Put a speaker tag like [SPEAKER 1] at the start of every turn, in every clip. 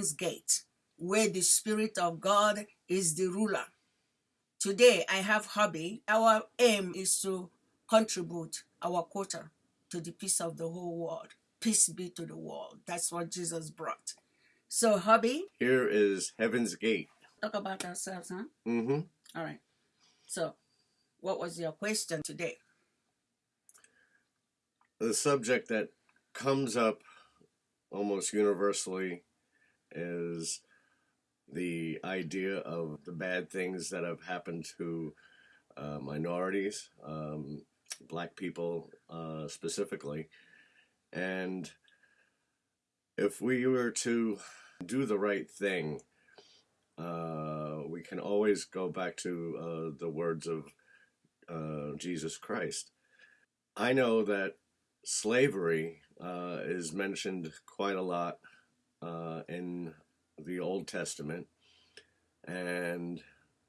[SPEAKER 1] heaven's gate, where the Spirit of God is the ruler. Today, I have hobby. Our aim is to contribute our quota to the peace of the whole world. Peace be to the world. That's what Jesus brought. So, hobby,
[SPEAKER 2] Here is Heaven's Gate.
[SPEAKER 1] talk about ourselves, huh?
[SPEAKER 2] Mm-hmm.
[SPEAKER 1] All right. So, what was your question today?
[SPEAKER 2] The subject that comes up almost universally is the idea of the bad things that have happened to uh, minorities, um, black people uh, specifically. And if we were to do the right thing, uh, we can always go back to uh, the words of uh, Jesus Christ. I know that slavery uh, is mentioned quite a lot uh, in the Old Testament, and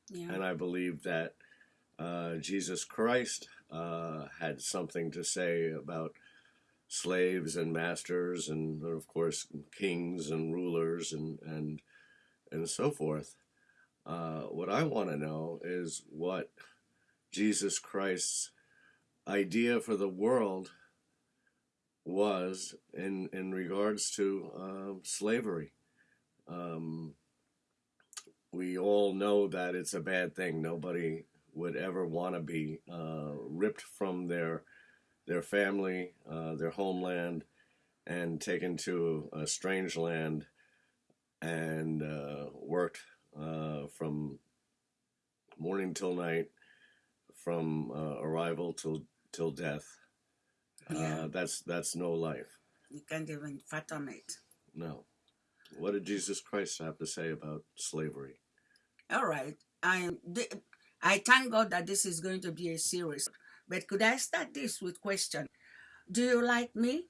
[SPEAKER 1] Yeah.
[SPEAKER 2] and I believe that uh, Jesus Christ uh, had something to say about slaves and masters, and of course kings and rulers and and and so forth. Uh, what I want to know is what Jesus Christ's idea for the world was in in regards to um, slavery. Um, we all know that it's a bad thing. Nobody would ever want to be uh, ripped from their their family, uh, their homeland, and taken to a strange land and uh, worked uh, from morning till night, from uh, arrival till till death.
[SPEAKER 1] Yeah.
[SPEAKER 2] Uh, that's that's no life.
[SPEAKER 1] You can't even fathom it.
[SPEAKER 2] No. What did Jesus Christ have to say about slavery?
[SPEAKER 1] All right. I I thank God that this is going to be a series. But could I start this with question? Do you like me?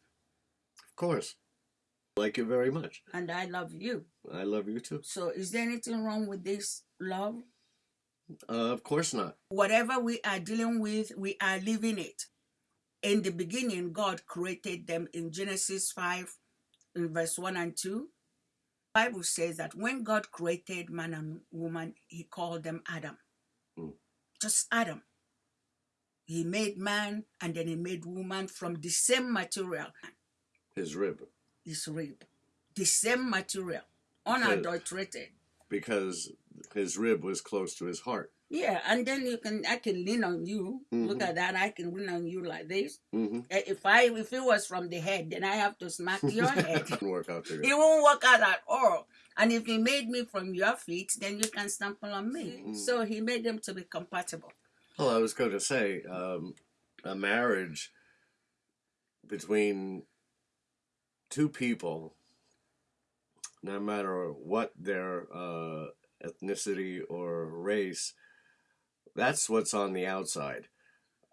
[SPEAKER 2] Of course. Like you very much.
[SPEAKER 1] And I love you.
[SPEAKER 2] I love you too.
[SPEAKER 1] So is there anything wrong with this love?
[SPEAKER 2] Uh, of course not.
[SPEAKER 1] Whatever we are dealing with, we are living it. In the beginning, God created them in Genesis 5, in verse 1 and 2. Bible says that when God created man and woman, he called them Adam.
[SPEAKER 2] Mm.
[SPEAKER 1] Just Adam. He made man and then he made woman from the same material,
[SPEAKER 2] His rib.
[SPEAKER 1] his rib. The same material, unadulterated.
[SPEAKER 2] Because his rib was close to his heart.
[SPEAKER 1] Yeah, and then you can I can lean on you. Look
[SPEAKER 2] Mhm.
[SPEAKER 1] at that. I can lean on you like this.
[SPEAKER 2] hmm
[SPEAKER 1] Eh, If I if it was from the head, then I have to smack your head.
[SPEAKER 2] Didn't work out
[SPEAKER 1] It won't work out at all. And if he made me from your feet, then you can stumble on me.
[SPEAKER 2] Mm.
[SPEAKER 1] So he made them to be compatible.
[SPEAKER 2] Well, I was going to say, um, a marriage between two people, no matter what their uh, ethnicity or race, that's what's on the outside.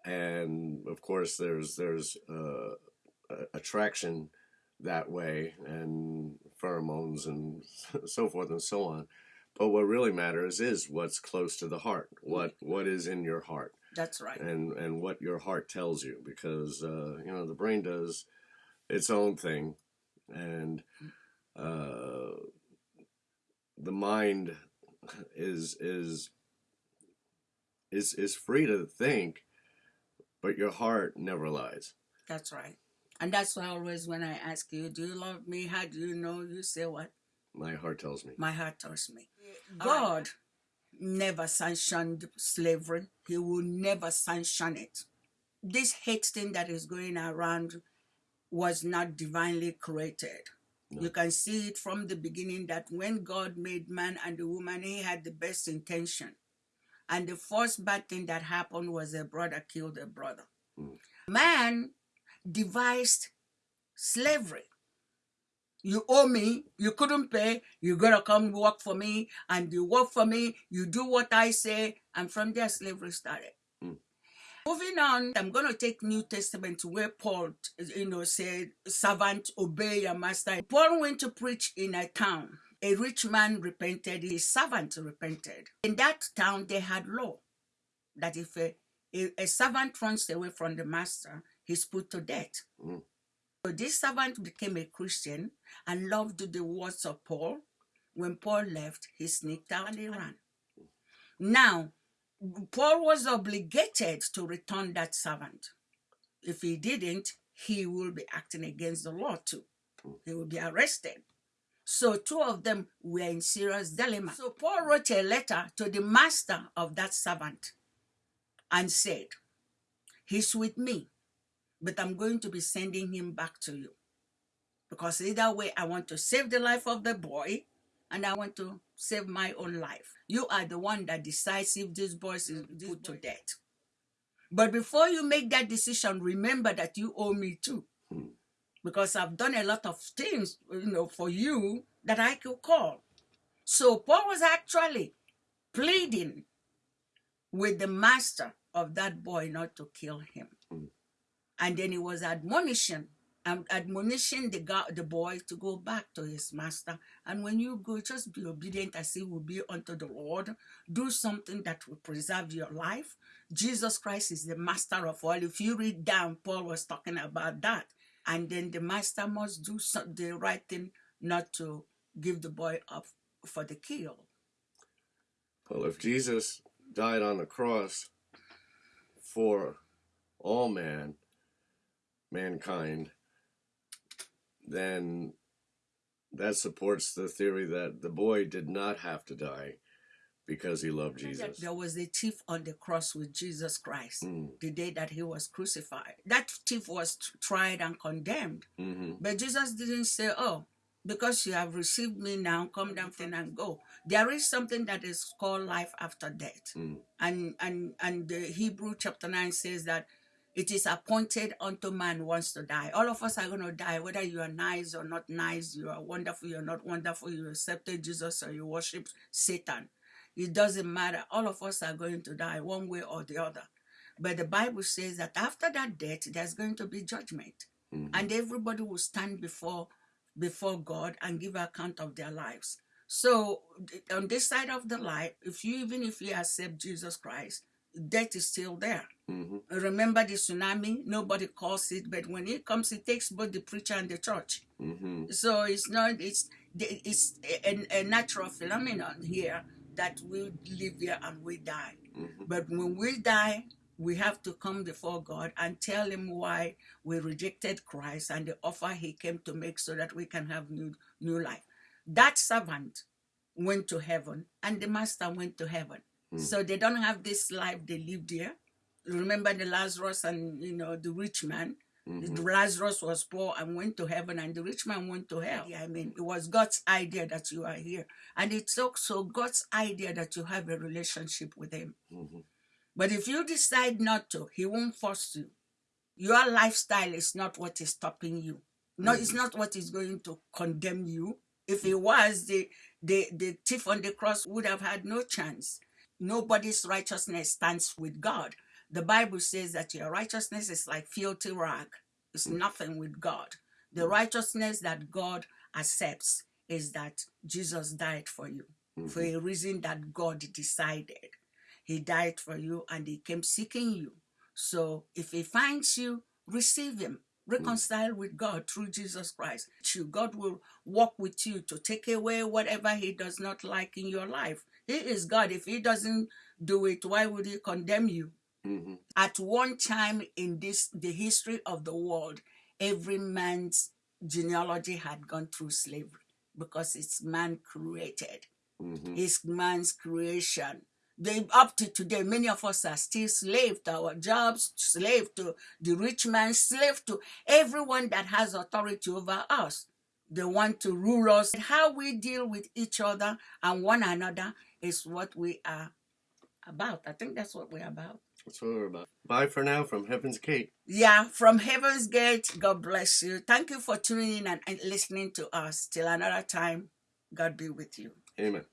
[SPEAKER 2] And of course, there's there's uh, attraction that way, and pheromones, and so forth and so on. But what really matters is what's close to the heart. What what is in your heart
[SPEAKER 1] That's right.
[SPEAKER 2] and and what your heart tells you because uh, you know the brain does its own thing and uh, the mind is is is is free to think but your heart never lies
[SPEAKER 1] That's right. And that's why always when I ask you, do you love me? How do you know? You say what?
[SPEAKER 2] my heart tells me
[SPEAKER 1] My heart tells me. God never sanctioned slavery. He will never sanction it. This hate thing that is going around was not divinely created.
[SPEAKER 2] No.
[SPEAKER 1] You can see it from the beginning that when God made man and the woman, he had the best intention. And the first bad thing that happened was a brother killed a brother.
[SPEAKER 2] Mm.
[SPEAKER 1] Man devised slavery. You owe me, you couldn't pay, you gotta come work for me, and you work for me, you do what I say, and from there slavery started.
[SPEAKER 2] Mm.
[SPEAKER 1] Moving on, I'm gonna take New Testament where Paul, you know, said, "Servant, obey your master." Paul went to preach in a town. A rich man repented, his servant repented. In that town, they had law that if a, a, a servant runs away from the master, he's put to death.
[SPEAKER 2] Mm.
[SPEAKER 1] So this servant became a Christian and loved the words of Paul When Paul left, he sneaked out and he ran. Now, Paul was obligated to return that servant. If he didn't, he will be acting against the law too. He will be arrested. So two of them were in serious dilemma. So Paul wrote a letter to the master of that servant and said, He's with me, but I'm going to be sending him back to you. Because either way, I want to save the life of the boy and I want to save my own life. You are the one that decides if this boy is put to death. But before you make that decision, remember that you owe me too. Hmm. Because I've done a lot of things, you know, for you that I could call. So Paul was actually pleading with the master of that boy not to kill him. And then he was admonishing, um, admonishing the guy, the boy to go back to his master. And when you go, just be obedient as he will be unto the Lord. Do something that will preserve your life. Jesus Christ is the master of all. If you read down, Paul was talking about that. And then the master must do some, the right thing not to give the boy up for the kill.
[SPEAKER 2] Well, if Jesus died on the cross for all man, mankind, then that supports the theory that the boy did not have to die because he loved Jesus.
[SPEAKER 1] There was a thief on the cross with Jesus Christ
[SPEAKER 2] Mm,
[SPEAKER 1] the day that he was crucified. That thief was tried and condemned.
[SPEAKER 2] mhm,
[SPEAKER 1] But Jesus didn't say, Oh, because you have received me now, come down from and go. There is something that is called life after death.
[SPEAKER 2] mm,
[SPEAKER 1] And and and the Hebrew chapter 9 says that it is appointed unto man wants to die. All of us are going to die, whether you are nice or not nice, you are wonderful, you're not wonderful, you accepted Jesus or you worship Satan. It doesn't matter. All of us are going to die one way or the other. But the Bible says that after that death, there's going to be judgment.
[SPEAKER 2] mhm.
[SPEAKER 1] And everybody will stand before before God and give account of their lives. So on this side of the life, if you even if you accept Jesus Christ, death is still there.
[SPEAKER 2] mhm.
[SPEAKER 1] Remember the tsunami? Nobody calls it, but when it comes, it takes both the preacher and the church.
[SPEAKER 2] Mhm.
[SPEAKER 1] So it's not it's it's a, a natural phenomenon here that we live here and we die.
[SPEAKER 2] Mhm.
[SPEAKER 1] But when we die, we have to come before God and tell Him why we rejected Christ and the offer He came to make so that we can have new new life. That servant went to heaven and the master went to heaven.
[SPEAKER 2] Mm.
[SPEAKER 1] So they don't have this life they lived here. Remember the Lazarus and you know the rich man.
[SPEAKER 2] Mhm.
[SPEAKER 1] The Lazarus was poor and went to heaven, and the rich man went to hell. Yeah, I mean, it was God's idea that you are here, and it's also God's idea that you have a relationship with Him.
[SPEAKER 2] Mhm.
[SPEAKER 1] But if you decide not to, He won't force you. Your lifestyle is not what is stopping you. No, it's not what is going to condemn you. If it was, the, the, the thief on the cross would have had no chance. Nobody's righteousness stands with God. The Bible says that your righteousness is like filthy rag. It's mm. nothing with God. The mm. righteousness that God accepts is that Jesus died for you for mm-hmm. a reason that God decided. He died for you and he came seeking you. So if he finds you, receive him. Mm. Reconcile with God through Jesus Christ. You- God will walk with you to take away whatever he does not like in your life. He is God. If he doesn't do it, why would he condemn you?
[SPEAKER 2] Mhm.
[SPEAKER 1] At one time in this the history of the world, every man's genealogy had gone through slavery because it's man created.
[SPEAKER 2] Mhm.
[SPEAKER 1] It's man's creation. They up to today, many of us are still slave to our jobs, slave to the rich man, slave to everyone that has authority over us. They want to rule us. How we deal with each other and one another is what we are about. I think that's what we're about.
[SPEAKER 2] That's what we're about. Bye for now from Heaven's Gate.
[SPEAKER 1] Yeah, from Heaven's Gate, God bless you. Thank you for tuning in and, and listening to us. Till another time, God be with you.
[SPEAKER 2] Amen.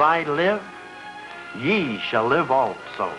[SPEAKER 3] I live, ye shall live also.